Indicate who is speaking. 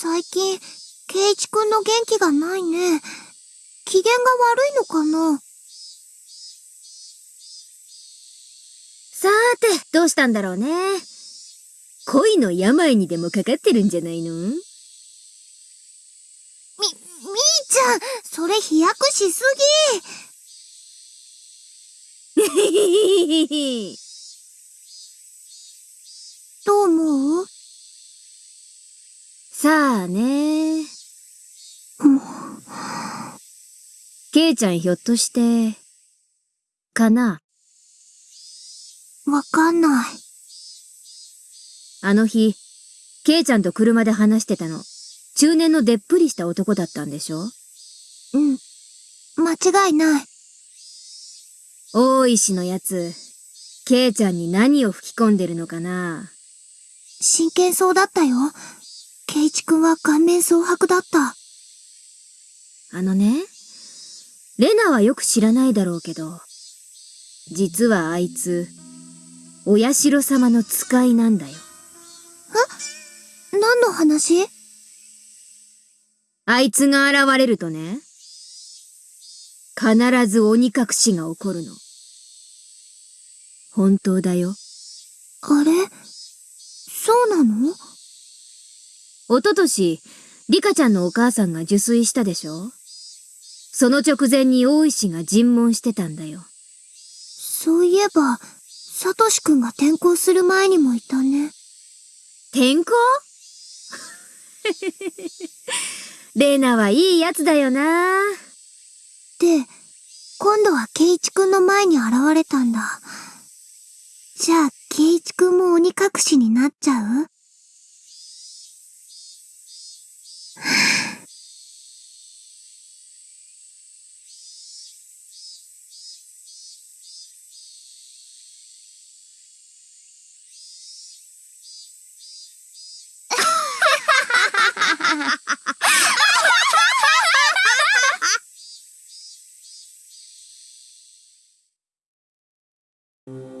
Speaker 1: 最近、ケイチくんの元気がないね。機嫌が悪いのかな？
Speaker 2: さーて、どうしたんだろうね。恋の病にでもかかってるんじゃないの？
Speaker 1: み、みーちゃん、それ飛躍しすぎ
Speaker 2: さあね。ケイちゃんひょっとして、かな？
Speaker 1: わかんない。
Speaker 2: あの日、ケイちゃんと車で話してたの。中年のでっぷりした男だったんでしょ？
Speaker 1: うん。間違いない。
Speaker 2: 大石のやつ、ケイちゃんに何を吹き込んでるのかな？
Speaker 1: 真剣そうだったよ。ケイチくんは顔面蒼白だった。
Speaker 2: あのね、レナはよく知らないだろうけど、実はあいつ、お社様の使いなんだよ。
Speaker 1: 何の話？
Speaker 2: あいつが現れるとね、必ず鬼隠しが起こるの。本当だよ。
Speaker 1: あれ？そうなの？
Speaker 2: おととし、リカちゃんのお母さんが受水したでしょ？その直前に大石が尋問してたんだよ。
Speaker 1: そういえば、サトシくんが転校する前にもいたね。
Speaker 2: 転校？レナはいいやつだよな。
Speaker 1: で、今度はケイチくんの前に現れたんだ。じゃあ、ケイチくんも鬼隠しになっちゃう？Thank you.